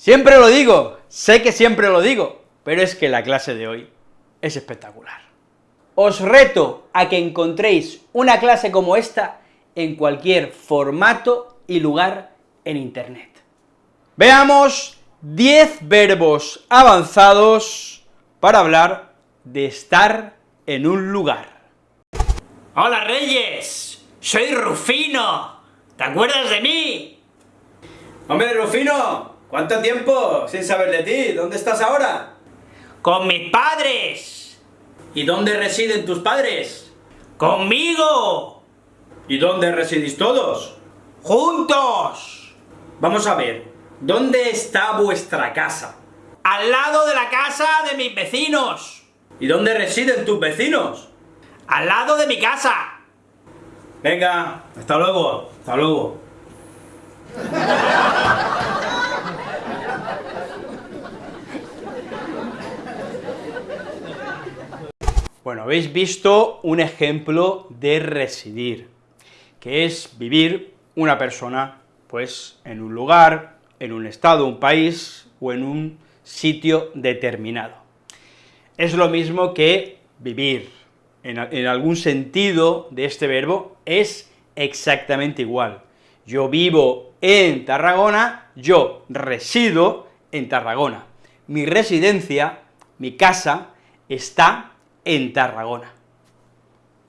Siempre lo digo, sé que siempre lo digo, pero es que la clase de hoy es espectacular. Os reto a que encontréis una clase como esta en cualquier formato y lugar en Internet. Veamos 10 verbos avanzados para hablar de estar en un lugar. ¡Hola Reyes! ¡Soy Rufino! ¿Te acuerdas de mí? Hombre, Rufino, ¿cuánto tiempo sin saber de ti? ¿Dónde estás ahora? ¡Con mis padres! ¿Y dónde residen tus padres? ¡Conmigo! ¿Y dónde residís todos? ¡Juntos! Vamos a ver, ¿dónde está vuestra casa? Al lado de la casa de mis vecinos. ¿Y dónde residen tus vecinos? Al lado de mi casa. Venga, hasta luego, hasta luego. Bueno, habéis visto un ejemplo de residir, que es vivir una persona, pues, en un lugar, en un estado, un país, o en un sitio determinado. Es lo mismo que vivir, en, en algún sentido de este verbo, es exactamente igual. Yo vivo en Tarragona, yo resido en Tarragona. Mi residencia, mi casa, está en Tarragona.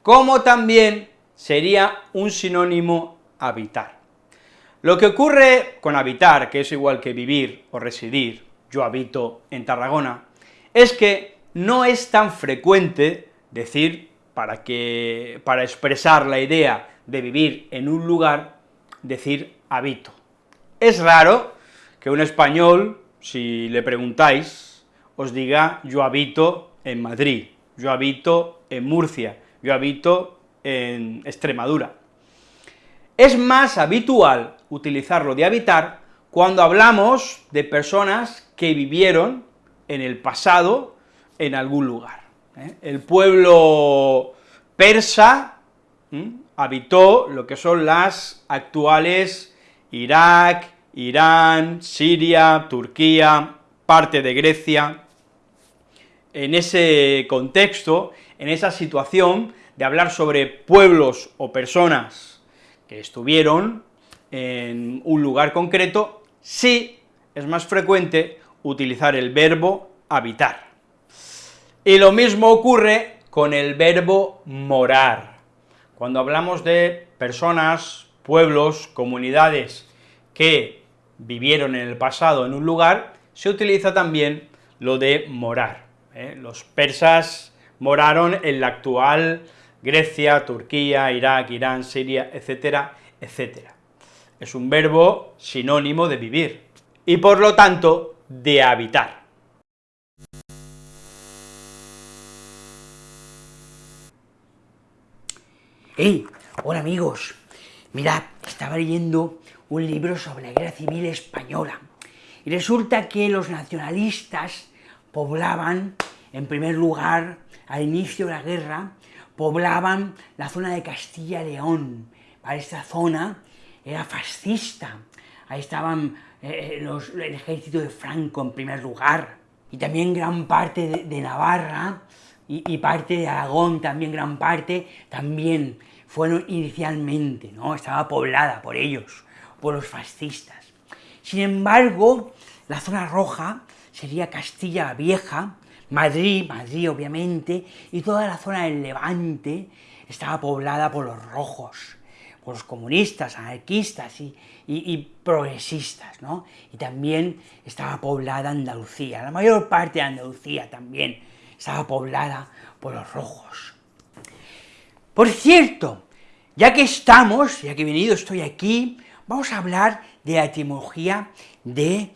Como también sería un sinónimo habitar. Lo que ocurre con habitar, que es igual que vivir o residir, yo habito en Tarragona, es que no es tan frecuente decir, para, que, para expresar la idea de vivir en un lugar, decir habito. Es raro que un español, si le preguntáis, os diga yo habito en Madrid, yo habito en Murcia, yo habito en Extremadura. Es más habitual utilizarlo de habitar cuando hablamos de personas que vivieron en el pasado en algún lugar. ¿eh? El pueblo persa habitó lo que son las actuales Irak, Irán, Siria, Turquía, parte de Grecia, en ese contexto, en esa situación de hablar sobre pueblos o personas que estuvieron en un lugar concreto, sí es más frecuente utilizar el verbo habitar. Y lo mismo ocurre con el verbo morar. Cuando hablamos de personas, pueblos, comunidades que vivieron en el pasado en un lugar, se utiliza también lo de morar. ¿Eh? Los persas moraron en la actual Grecia, Turquía, Irak, Irán, Siria, etcétera, etcétera. Es un verbo sinónimo de vivir, y por lo tanto, de habitar. ¡Hey! Hola amigos, mirad, estaba leyendo un libro sobre la guerra civil española, y resulta que los nacionalistas poblaban, en primer lugar, al inicio de la guerra, poblaban la zona de Castilla-León, para esta zona era fascista, ahí estaban eh, los, el ejército de Franco en primer lugar, y también gran parte de, de Navarra, y, y, parte de Aragón, también gran parte, también fueron inicialmente, ¿no? estaba poblada por ellos, por los fascistas. Sin embargo, la zona roja sería Castilla la Vieja, Madrid, Madrid obviamente, y toda la zona del Levante estaba poblada por los rojos, por los comunistas, anarquistas y, y, y, progresistas, ¿no? Y también estaba poblada Andalucía, la mayor parte de Andalucía también estaba poblada por los rojos. Por cierto, ya que estamos, ya que he venido, estoy aquí, vamos a hablar de la etimología de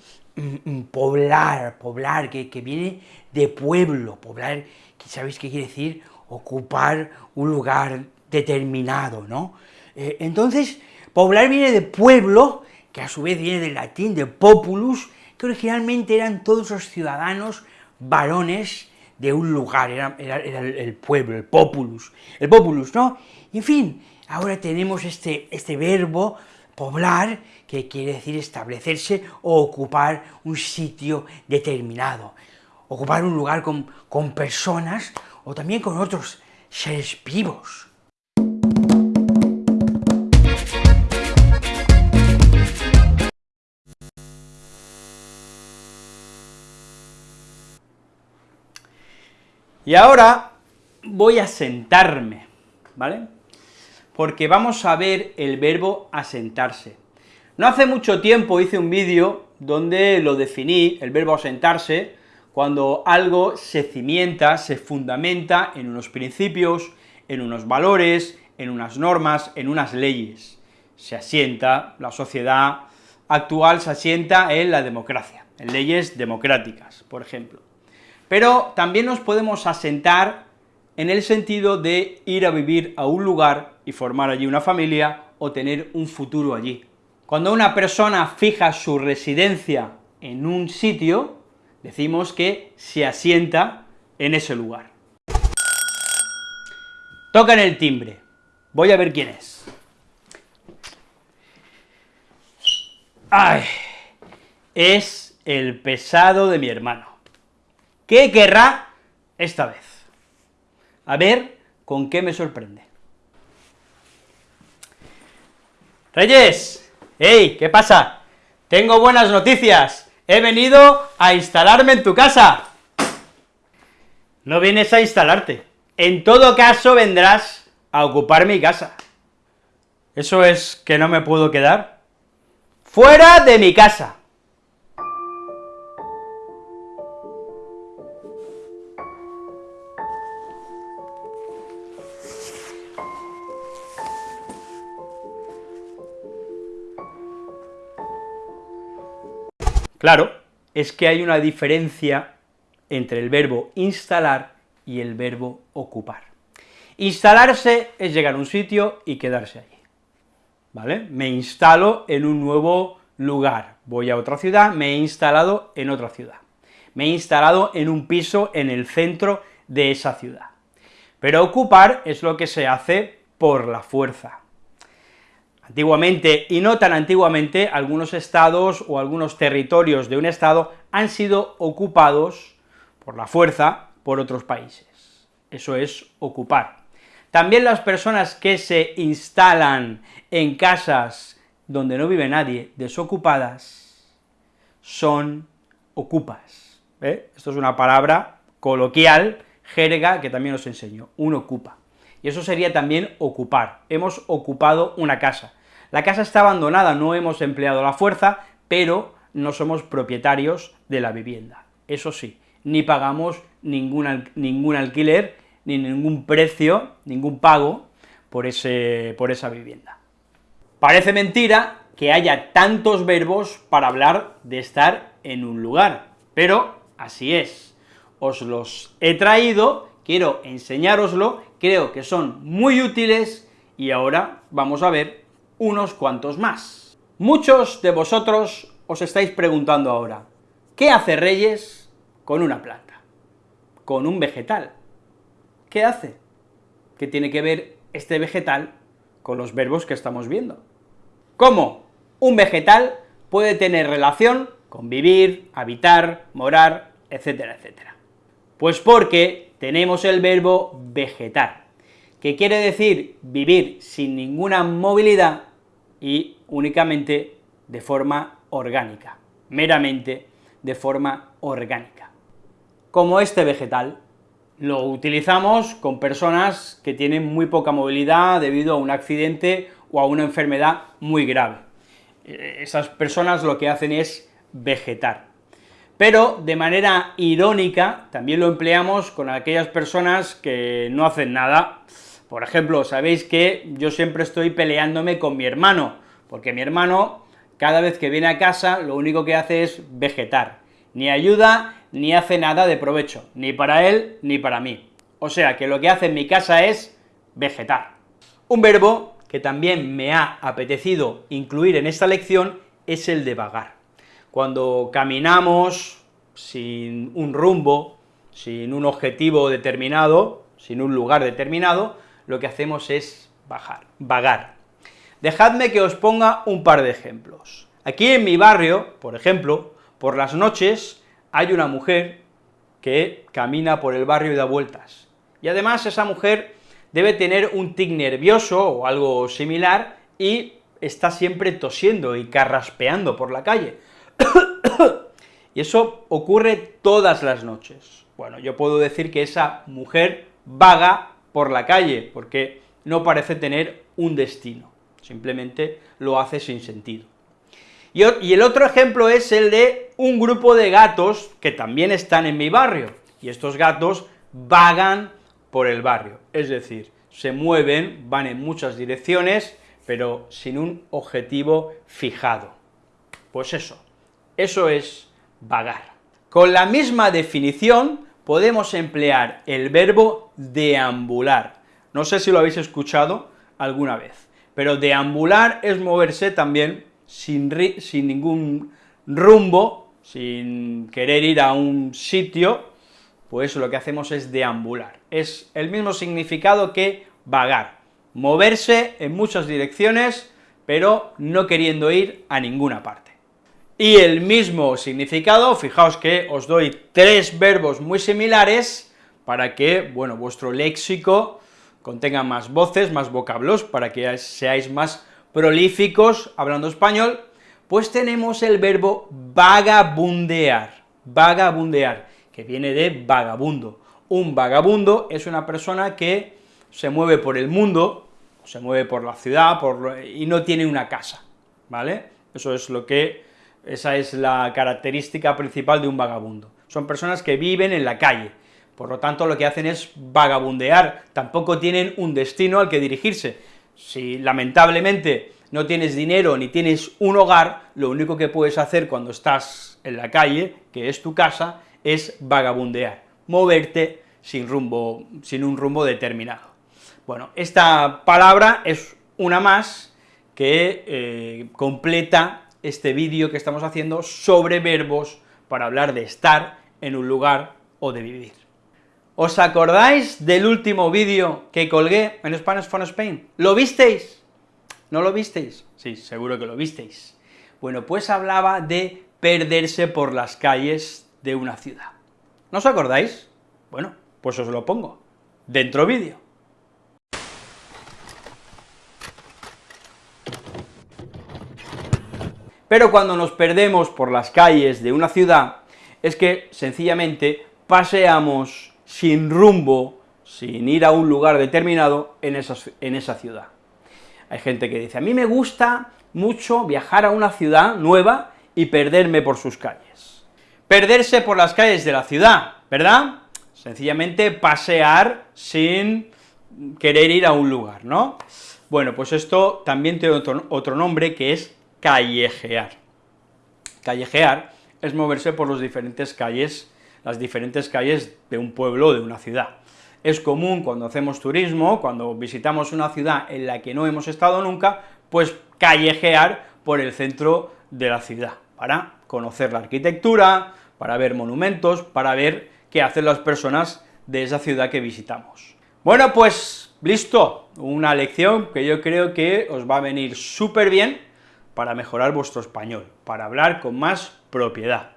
poblar, poblar, que, viene de pueblo, poblar, que sabéis qué quiere decir, ocupar un lugar determinado, ¿no? Eh, entonces, poblar viene de pueblo, que a su vez viene del latín, de populus, que originalmente eran todos los ciudadanos varones de un lugar, era, el pueblo, el populus, el populus, ¿no? En fin, ahora tenemos este, este verbo poblar, que quiere decir establecerse o ocupar un sitio determinado, ocupar un lugar con, con personas o también con otros seres vivos. Y ahora voy a sentarme, ¿vale? Porque vamos a ver el verbo asentarse. No hace mucho tiempo hice un vídeo donde lo definí, el verbo asentarse, cuando algo se cimienta, se fundamenta en unos principios, en unos valores, en unas normas, en unas leyes. Se asienta, la sociedad actual se asienta en la democracia, en leyes democráticas, por ejemplo. Pero también nos podemos asentar en el sentido de ir a vivir a un lugar y formar allí una familia o tener un futuro allí. Cuando una persona fija su residencia en un sitio, decimos que se asienta en ese lugar. Tocan el timbre, voy a ver quién es. ¡Ay! Es el pesado de mi hermano. ¿Qué querrá esta vez? A ver con qué me sorprende. Reyes, ¡Ey! ¿Qué pasa? Tengo buenas noticias, he venido a instalarme en tu casa. No vienes a instalarte, en todo caso vendrás a ocupar mi casa. ¿Eso es que no me puedo quedar? ¡Fuera de mi casa! Claro, es que hay una diferencia entre el verbo instalar y el verbo ocupar. Instalarse es llegar a un sitio y quedarse allí, ¿vale? Me instalo en un nuevo lugar, voy a otra ciudad, me he instalado en otra ciudad, me he instalado en un piso en el centro de esa ciudad. Pero ocupar es lo que se hace por la fuerza, Antiguamente, y no tan antiguamente, algunos estados o algunos territorios de un estado han sido ocupados por la fuerza por otros países. Eso es ocupar. También las personas que se instalan en casas donde no vive nadie, desocupadas, son ocupas. ¿eh? Esto es una palabra coloquial, jerga, que también os enseño, un ocupa y eso sería también ocupar. Hemos ocupado una casa. La casa está abandonada, no hemos empleado la fuerza, pero no somos propietarios de la vivienda. Eso sí, ni pagamos ningún, ningún alquiler, ni ningún precio, ningún pago por, ese, por esa vivienda. Parece mentira que haya tantos verbos para hablar de estar en un lugar, pero así es. Os los he traído, quiero enseñároslo creo que son muy útiles y ahora vamos a ver unos cuantos más. Muchos de vosotros os estáis preguntando ahora, ¿qué hace Reyes con una planta? Con un vegetal. ¿Qué hace? ¿Qué tiene que ver este vegetal con los verbos que estamos viendo? ¿Cómo un vegetal puede tener relación con vivir, habitar, morar, etcétera, etcétera? Pues porque tenemos el verbo vegetar, que quiere decir vivir sin ninguna movilidad y únicamente de forma orgánica, meramente de forma orgánica. Como este vegetal, lo utilizamos con personas que tienen muy poca movilidad debido a un accidente o a una enfermedad muy grave. Eh, esas personas lo que hacen es vegetar pero de manera irónica también lo empleamos con aquellas personas que no hacen nada. Por ejemplo, sabéis que yo siempre estoy peleándome con mi hermano, porque mi hermano, cada vez que viene a casa, lo único que hace es vegetar, ni ayuda, ni hace nada de provecho, ni para él, ni para mí. O sea, que lo que hace en mi casa es vegetar. Un verbo que también me ha apetecido incluir en esta lección es el de vagar cuando caminamos sin un rumbo, sin un objetivo determinado, sin un lugar determinado, lo que hacemos es bajar, vagar. Dejadme que os ponga un par de ejemplos. Aquí en mi barrio, por ejemplo, por las noches hay una mujer que camina por el barrio y da vueltas, y además esa mujer debe tener un tic nervioso o algo similar y está siempre tosiendo y carraspeando por la calle. y eso ocurre todas las noches. Bueno, yo puedo decir que esa mujer vaga por la calle, porque no parece tener un destino, simplemente lo hace sin sentido. Y, el otro ejemplo es el de un grupo de gatos que también están en mi barrio, y estos gatos vagan por el barrio, es decir, se mueven, van en muchas direcciones, pero sin un objetivo fijado. Pues eso, eso es vagar. Con la misma definición podemos emplear el verbo deambular. No sé si lo habéis escuchado alguna vez, pero deambular es moverse también sin, ningún rumbo, sin querer ir a un sitio, pues lo que hacemos es deambular. Es el mismo significado que vagar, moverse en muchas direcciones, pero no queriendo ir a ninguna parte. Y el mismo significado, fijaos que os doy tres verbos muy similares para que, bueno, vuestro léxico contenga más voces, más vocablos, para que seáis más prolíficos hablando español, pues tenemos el verbo vagabundear, vagabundear, que viene de vagabundo. Un vagabundo es una persona que se mueve por el mundo, se mueve por la ciudad, por, y no tiene una casa, ¿vale? Eso es lo que, esa es la característica principal de un vagabundo. Son personas que viven en la calle, por lo tanto lo que hacen es vagabundear, tampoco tienen un destino al que dirigirse. Si lamentablemente no tienes dinero ni tienes un hogar, lo único que puedes hacer cuando estás en la calle, que es tu casa, es vagabundear, moverte sin rumbo, sin un rumbo determinado. Bueno, esta palabra es una más que eh, completa este vídeo que estamos haciendo sobre verbos para hablar de estar en un lugar o de vivir. ¿Os acordáis del último vídeo que colgué en Spanish for Spain? ¿Lo visteis? ¿No lo visteis? Sí, seguro que lo visteis. Bueno, pues hablaba de perderse por las calles de una ciudad. ¿No os acordáis? Bueno, pues os lo pongo. Dentro vídeo. Pero cuando nos perdemos por las calles de una ciudad, es que sencillamente paseamos sin rumbo, sin ir a un lugar determinado en esa, en esa ciudad. Hay gente que dice, a mí me gusta mucho viajar a una ciudad nueva y perderme por sus calles. Perderse por las calles de la ciudad, ¿verdad? Sencillamente pasear sin querer ir a un lugar, ¿no? Bueno, pues esto también tiene otro, otro nombre que es callejear. Callejear es moverse por las diferentes calles, las diferentes calles de un pueblo o de una ciudad. Es común cuando hacemos turismo, cuando visitamos una ciudad en la que no hemos estado nunca, pues callejear por el centro de la ciudad, para conocer la arquitectura, para ver monumentos, para ver qué hacen las personas de esa ciudad que visitamos. Bueno, pues listo, una lección que yo creo que os va a venir súper bien para mejorar vuestro español, para hablar con más propiedad.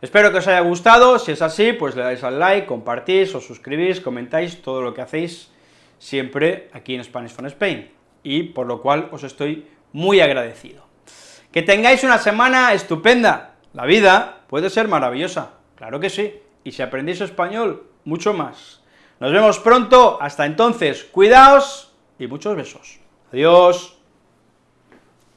Espero que os haya gustado, si es así, pues le dais al like, compartís, os suscribís, comentáis todo lo que hacéis siempre aquí en Spanish from Spain, y por lo cual os estoy muy agradecido. Que tengáis una semana estupenda, la vida puede ser maravillosa, claro que sí, y si aprendéis español, mucho más. Nos vemos pronto, hasta entonces, cuidaos y muchos besos. Adiós.